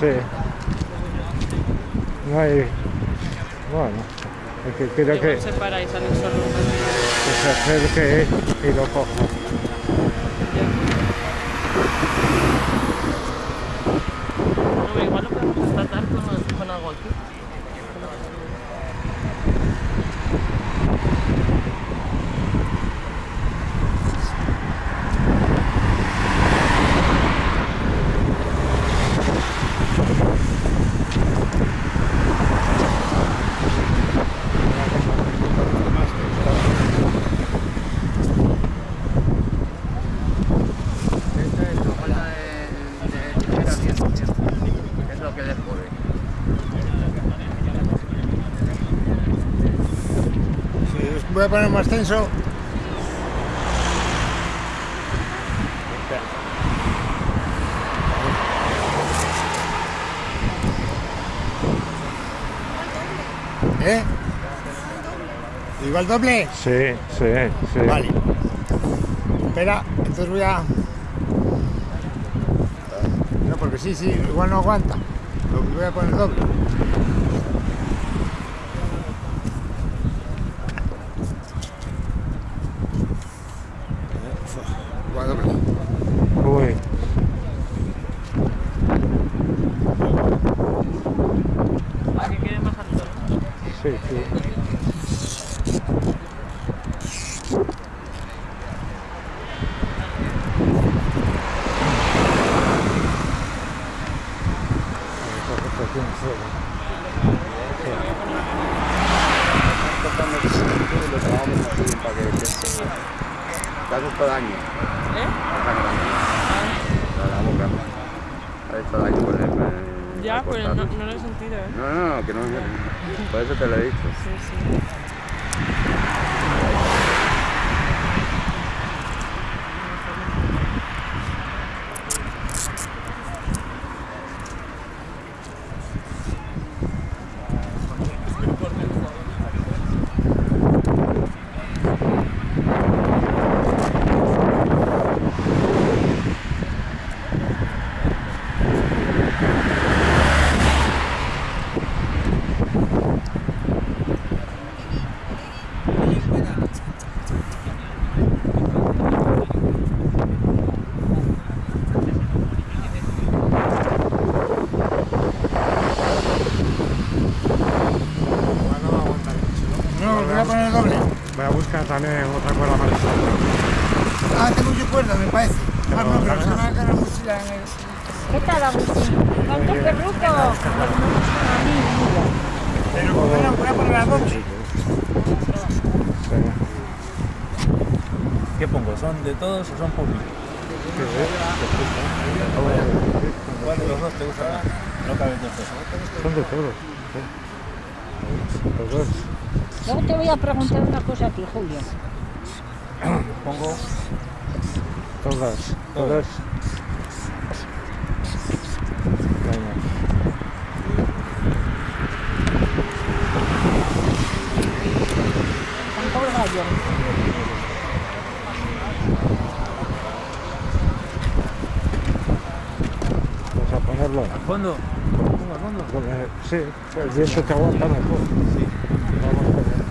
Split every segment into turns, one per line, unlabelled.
Sí. No hay. Bueno, es que creo que,
Igual se para y sale solo un
que se acerque y lo coja.
No, igual lo podemos tratar con, con algo aquí.
Esta es la falta de, de tijera bien, bien. Es lo que descubre.
Sí, voy a poner más tenso. ¿Eh? ¿Igual doble?
Sí, sí, sí.
Vale. Espera, entonces voy a... No, porque sí, sí, igual no aguanta. Lo voy a poner doble. Igual doble.
Uy.
¿A qué quiere más alto?
Sí, sí.
Cortando el cinto y lo trabajamos muy bien para que piense. Te hace todo daño.
¿Eh?
La, la boca. Ha hecho daño el. con el-
Ya, pero no,
cortarlo.
no lo he sentido, ¿eh?
No, no, no, que no. Por eso te lo he dicho.
Sí, sí.
Mucho cuerda, me parece. Ah, no, pero se va a ganar mochila en el...
¿Qué tal, Agustín? ¿Cuánto perruco? A mí, mira.
Pero como era buena para las 12.
¿Qué pongo? ¿Son de todos o son públicos? ¿Cuál de los dos te gusta más? No caben dos pesos.
Son de todos. Los dos.
Luego te voy a preguntar una cosa a ti, Julio.
Pongo
Todas. Todas. Vamos a ponerlo.
al fondo. Al fondo.
Sí, el viento te aguanta mejor.
Sí.
Vamos a ver.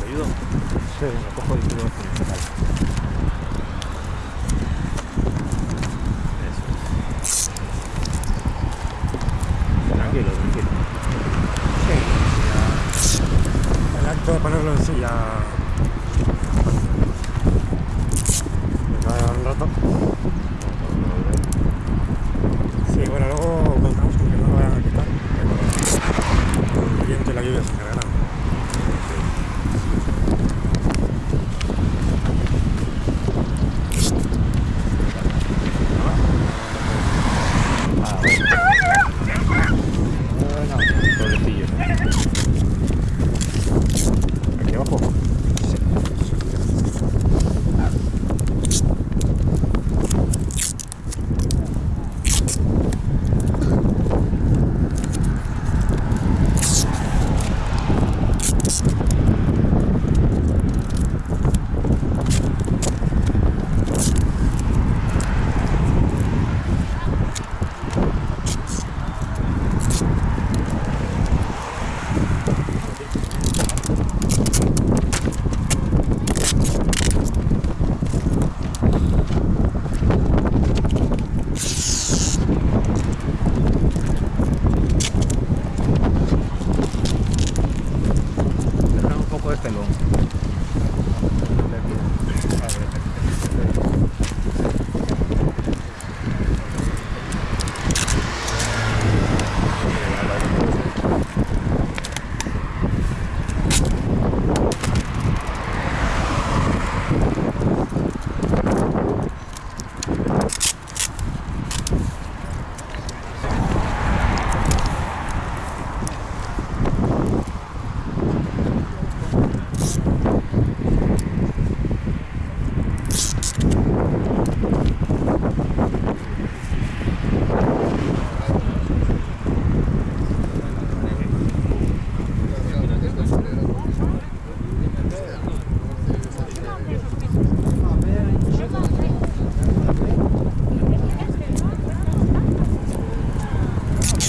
¿Te ayudo?
Sí,
Lo cojo y tú lo haces. Eso. Tranquilo, tranquilo.
el acto de ponerlo en silla. Me va a llevar un rato.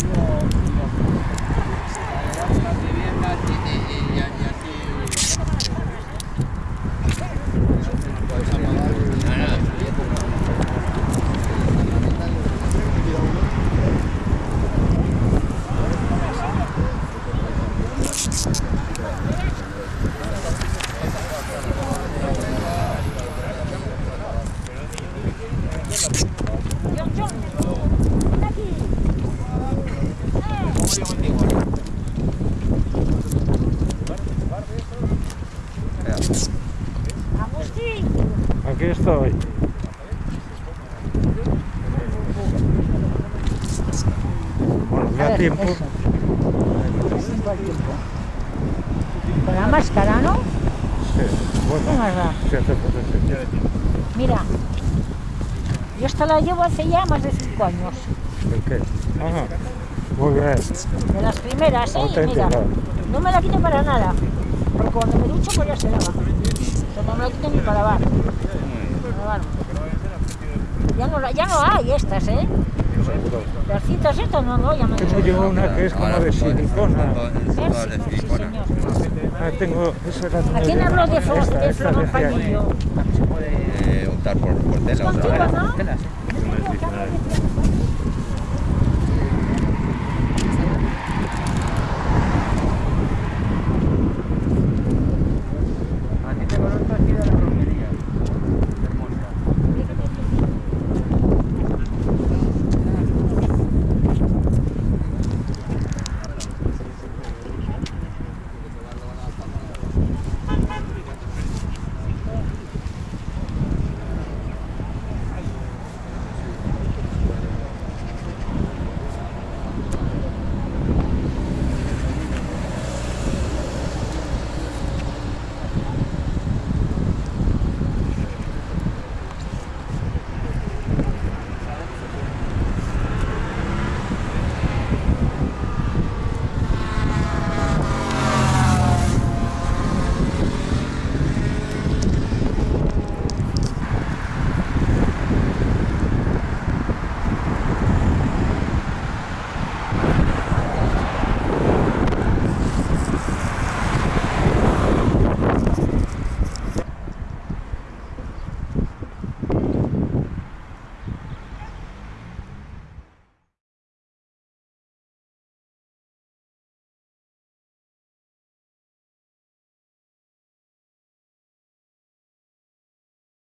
Yeah. Estoy. Bueno,
ver,
tiempo.
eso. Con la máscara, ¿no?
Sí, bueno,
¿Qué más da?
sí, sí.
Mira, yo esta la llevo hace ya más de cinco años.
¿El qué? Ajá. Muy bien.
De las primeras, ¿eh? Mira, no me la quito para nada. Porque cuando me ducho, pues ya se lava. Pero no me la quito ni para lavar. Ya no, ya no hay estas, ¿eh? Las citas estas no, no, ya me
Tengo yo una que es como de silicona.
Sí.
Ah, tengo, esa
¿A quién habló de, de. Pañillo?
Se puede optar por, por tela otra
Contigo. ¿no?
Tela, sí.